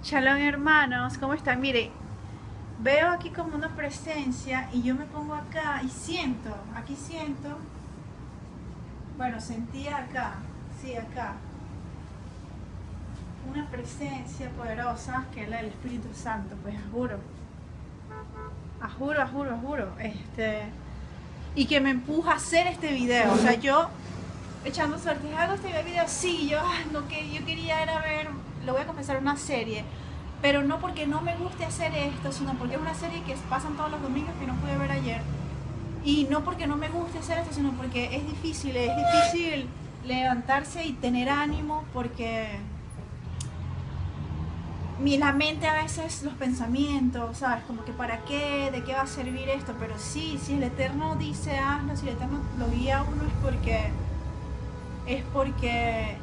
Shalom hermanos, ¿cómo están? Mire, veo aquí como una presencia y yo me pongo acá y siento, aquí siento, bueno, sentía acá, sí, acá, una presencia poderosa que es la del Espíritu Santo, pues juro, juro, juro, juro, este, y que me empuja a hacer este video, o sea, yo echando suerte, hago este video, sí, yo, ah, que yo quería era ver, lo voy a confesar, una serie, pero no porque no me guste hacer esto, sino porque es una serie que pasan todos los domingos que no pude ver ayer, y no porque no me guste hacer esto, sino porque es difícil, es difícil levantarse y tener ánimo, porque mi, la mente a veces, los pensamientos, ¿sabes? Como que para qué, de qué va a servir esto, pero sí, si el Eterno dice hazlo, si el Eterno lo guía a uno es porque es porque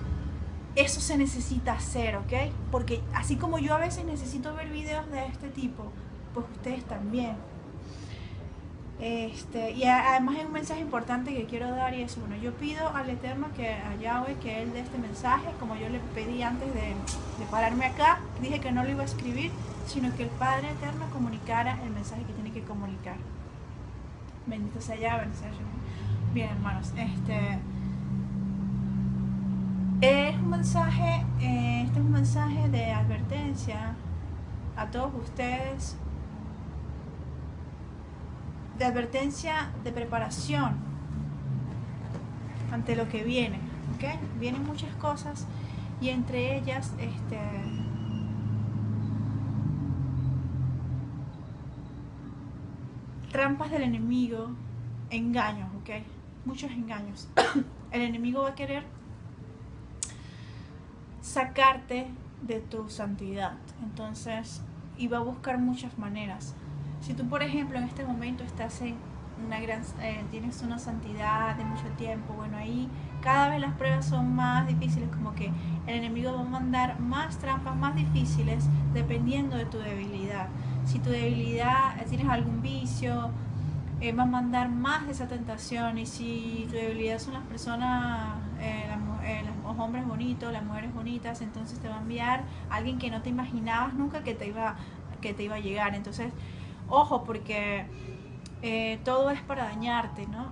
eso se necesita hacer, ¿ok? Porque así como yo a veces necesito ver videos de este tipo, pues ustedes también. Este, y además hay un mensaje importante que quiero dar y es bueno, yo pido al Eterno que a Yahweh que Él dé este mensaje, como yo le pedí antes de, de pararme acá, dije que no lo iba a escribir, sino que el Padre Eterno comunicara el mensaje que tiene que comunicar. Bendito sea Yahweh, Bien hermanos, este... Es un mensaje, eh, este es un mensaje de advertencia a todos ustedes, de advertencia de preparación ante lo que viene, ¿ok? Vienen muchas cosas y entre ellas, este, trampas del enemigo, engaños, ¿ok? Muchos engaños. El enemigo va a querer sacarte de tu santidad. Entonces, iba a buscar muchas maneras. Si tú, por ejemplo, en este momento estás en una gran, eh, tienes una santidad de mucho tiempo, bueno, ahí cada vez las pruebas son más difíciles, como que el enemigo va a mandar más trampas, más difíciles, dependiendo de tu debilidad. Si tu debilidad, eh, tienes algún vicio, eh, va a mandar más de esa tentación, y si tu debilidad son las personas, los hombres bonitos, las mujeres bonitas, entonces te va a enviar alguien que no te imaginabas nunca que te iba, que te iba a llegar. Entonces, ojo, porque eh, todo es para dañarte, ¿no?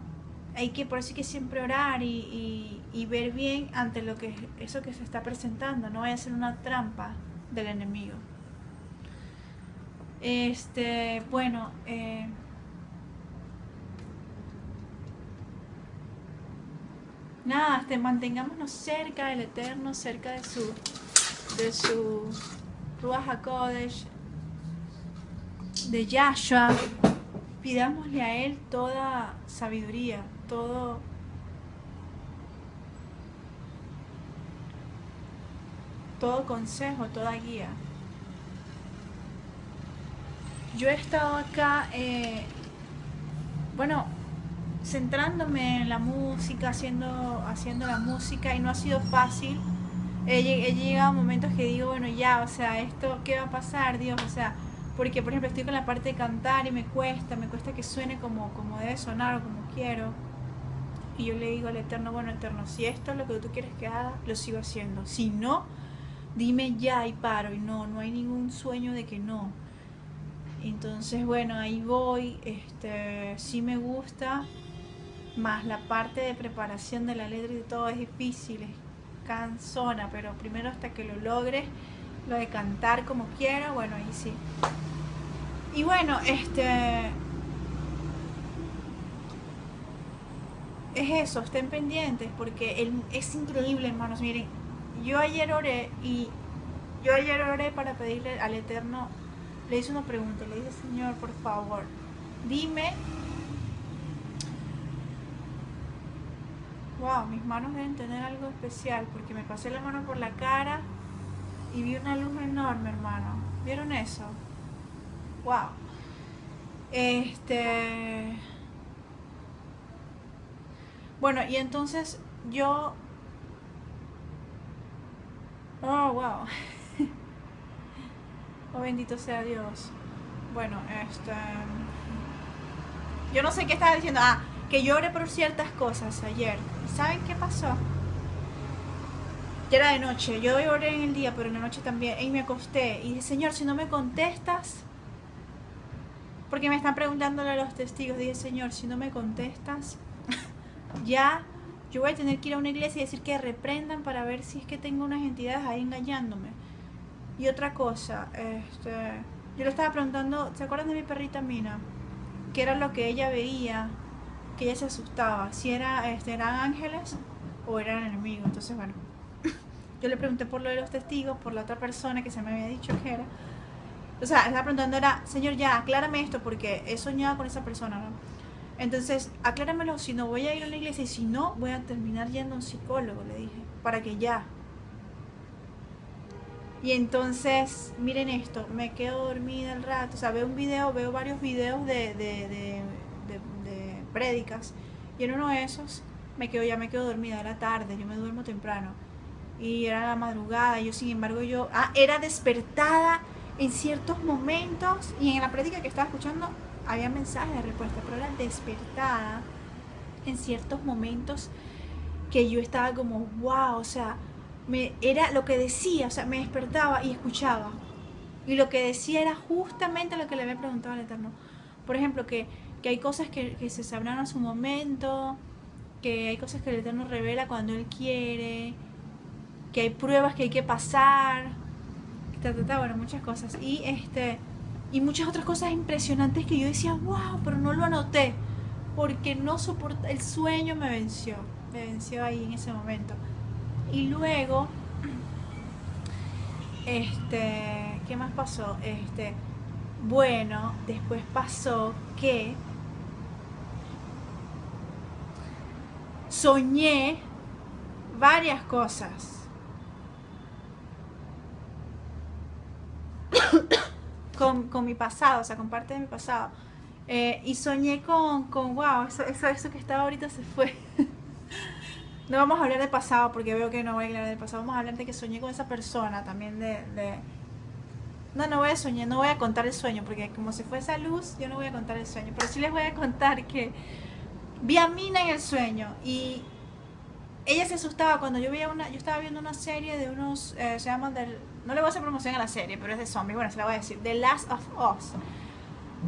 Hay que, por eso hay que siempre orar y, ver bien ante lo que eso que se está presentando, no vaya a ser una trampa del enemigo. Este, bueno, eh, nada, este, mantengámonos cerca del Eterno, cerca de su, de su Ruach HaKodesh, de Yahshua. Pidámosle a Él toda sabiduría, todo todo consejo, toda guía. Yo he estado acá, eh, bueno, centrándome en la música, haciendo, haciendo la música y no ha sido fácil. He, llegado a momentos que digo, bueno, ya, o sea, esto, ¿qué va a pasar, Dios? O sea, porque por ejemplo estoy con la parte de cantar y me cuesta, me cuesta que suene como, como debe sonar o como quiero. Y yo le digo al Eterno, bueno, Eterno, si esto es lo que tú quieres que haga, lo sigo haciendo. Si no, dime ya y paro. Y no, no hay ningún sueño de que no. Entonces, bueno, ahí voy. Este, sí me gusta más la parte de preparación de la letra y todo es difícil, es cansona, pero primero hasta que lo logres, lo de cantar como quiera, bueno, ahí sí. Y bueno, este... Es eso, estén pendientes, porque es increíble, hermanos, miren, yo ayer oré y yo ayer oré para pedirle al Eterno, le hice una pregunta, le dije, Señor, por favor, dime Wow, mis manos deben tener algo especial porque me pasé la mano por la cara y vi una luz enorme, hermano. ¿Vieron eso? Wow. Este. Bueno, y entonces yo. Oh, wow. oh, bendito sea Dios. Bueno, este. Yo no sé qué estaba diciendo. Ah, que llore por ciertas cosas ayer. ¿Saben qué pasó? ya era de noche, yo oré en el día, pero en la noche también, y me acosté, y dije, Señor, si no me contestas, porque me están preguntándole a los testigos, dije, Señor, si no me contestas, ya yo voy a tener que ir a una iglesia y decir que reprendan para ver si es que tengo unas entidades ahí engañándome. Y otra cosa, este, yo le estaba preguntando, ¿se acuerdan de mi perrita Mina? ¿Qué era lo que ella veía? Que ella se asustaba. Si era, este, eran ángeles o eran enemigos. Entonces, bueno, yo le pregunté por lo de los testigos, por la otra persona que se me había dicho que era. O sea, estaba preguntando era, Señor, ya, aclárame esto porque he soñado con esa persona, ¿no? Entonces, acláramelo, si no voy a ir a la iglesia y si no, voy a terminar yendo a un psicólogo, le dije, para que ya, y entonces, miren esto, me quedo dormida el rato, o sea, veo un video, veo varios videos de, de, prédicas, y en uno de esos me quedo, ya me quedo dormida, era tarde, yo me duermo temprano, y era la madrugada, yo sin embargo yo, ah, era despertada en ciertos momentos, y en la prédica que estaba escuchando había mensajes de respuesta, pero era despertada en ciertos momentos que yo estaba como, wow, o sea, me, era lo que decía, o sea, me despertaba y escuchaba. Y lo que decía era justamente lo que le había preguntado al Eterno. Por ejemplo, que, hay cosas que, se sabrán a su momento, que hay cosas que el Eterno revela cuando Él quiere, que hay pruebas que hay que pasar, bueno, muchas cosas. Y, este, y muchas otras cosas impresionantes que yo decía, wow, pero no lo anoté, porque no soporta, el sueño me venció, me venció ahí en ese momento. Y luego, este, ¿qué más pasó? Este, bueno, después pasó que soñé varias cosas. con, con, mi pasado, o sea, con parte de mi pasado. Eh, y soñé con, con wow, eso, eso, que estaba ahorita se fue. No vamos a hablar de pasado porque veo que no voy a hablar del pasado. Vamos a hablar de que soñé con esa persona también de, No, no voy a soñar, no voy a contar el sueño porque como se fue esa luz, yo no voy a contar el sueño. Pero sí les voy a contar que vi a Mina en el sueño y ella se asustaba cuando yo veía una... Yo estaba viendo una serie de unos... Eh, se llama del... No le voy a hacer promoción a la serie, pero es de zombies. Bueno, se la voy a decir. The Last of Us.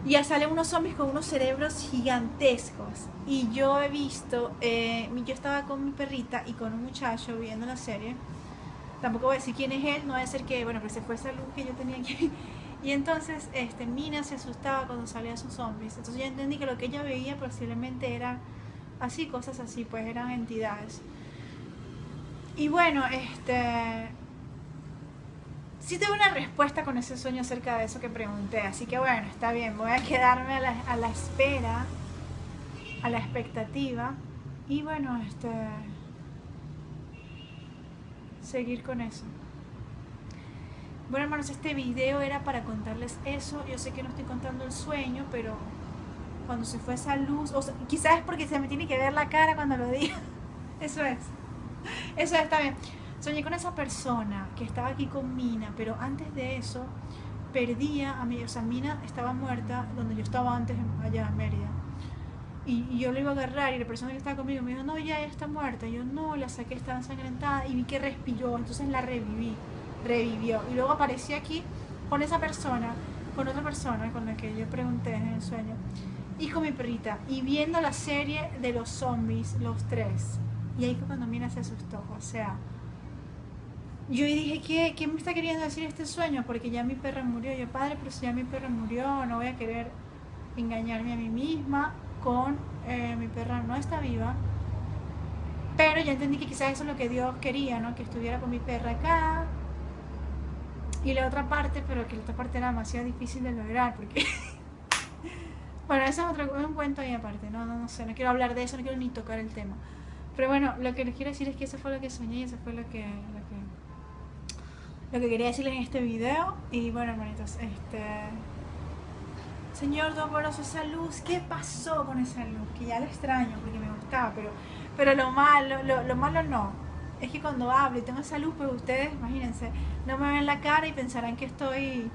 Y salen unos zombies con unos cerebros gigantescos. Y yo he visto, eh, yo estaba con mi perrita y con un muchacho viendo la serie. Tampoco voy a decir quién es él, no va a ser que, bueno, que se fue esa luz que yo tenía aquí. Y entonces este, Mina se asustaba cuando salían sus zombies. Entonces yo entendí que lo que ella veía posiblemente eran así, cosas así, pues eran entidades. Y bueno, este sí tengo una respuesta con ese sueño acerca de eso que pregunté. Así que bueno, está bien, voy a quedarme a la, a la espera, a la expectativa. Y bueno, este seguir con eso. Bueno hermanos, este video era para contarles eso. Yo sé que no estoy contando el sueño, pero cuando se fue esa luz, o quizás es porque se me tiene que ver la cara cuando lo diga. Eso es. Eso está bien. Soñé con esa persona que estaba aquí con Mina, pero antes de eso perdía a mí, o sea, Mina estaba muerta donde yo estaba antes allá en Mérida. Y, yo le iba a agarrar y la persona que estaba conmigo me dijo, no, ya, está muerta. Y yo no, la saqué, estaba ensangrentada y vi que respiró, entonces la reviví, revivió. Y luego aparecí aquí con esa persona, con otra persona con la que yo pregunté en el sueño, y con mi perrita, y viendo la serie de los zombies, los tres. Y ahí fue cuando Mina se asustó, o sea, yo dije, ¿qué, ¿qué me está queriendo decir este sueño? Porque ya mi perra murió. Yo, padre, pero si ya mi perra murió, no voy a querer engañarme a mí misma con eh, mi perra no está viva. Pero ya entendí que quizás eso es lo que Dios quería, ¿no? Que estuviera con mi perra acá. Y la otra parte, pero que la otra parte era demasiado difícil de lograr, porque... bueno, eso es otro un cuento ahí aparte, no, no, no sé, no quiero hablar de eso, no quiero ni tocar el tema. Pero bueno, lo que les quiero decir es que eso fue lo que soñé y eso fue lo que, lo que quería decirles en este video. Y bueno, hermanitos, este... Señor Doloroso, esa luz, ¿qué pasó con esa luz? Que ya la extraño porque me gustaba, pero, pero lo malo, lo, malo no. Es que cuando hablo y tengo esa luz, pues ustedes, imagínense, no me ven la cara y pensarán que estoy...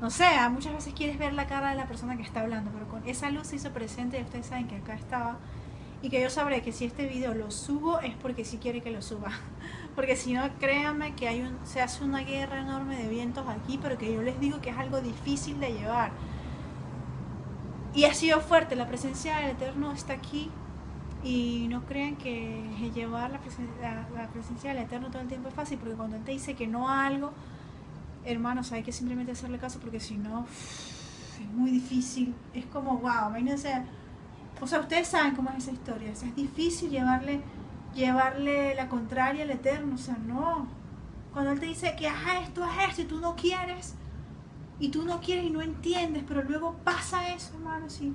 No sé, muchas veces quieres ver la cara de la persona que está hablando, pero con esa luz se hizo presente y ustedes saben que acá estaba. y que yo sabré que si este video lo subo es porque sí quiere que lo suba. Porque si no, créanme que hay un, se hace una guerra enorme de vientos aquí, pero que yo les digo que es algo difícil de llevar. Y ha sido fuerte, la presencia del Eterno está aquí y no crean que llevar la presencia, la, presencia del Eterno todo el tiempo es fácil, porque cuando Él te dice que no a algo, hermanos, hay que simplemente hacerle caso, porque si no, es muy difícil. Es como, wow, imagínense o sea, ustedes saben cómo es esa historia. es difícil llevarle, llevarle la contraria al Eterno. O sea, no. Cuando Él te dice que haz esto, haz esto, y tú no quieres, y tú no quieres y no entiendes, pero luego pasa eso, hermano, si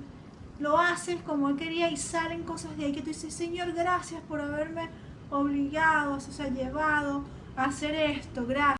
lo haces como Él quería y salen cosas de ahí que tú dices, Señor, gracias por haberme obligado, o sea, llevado a hacer esto, gracias.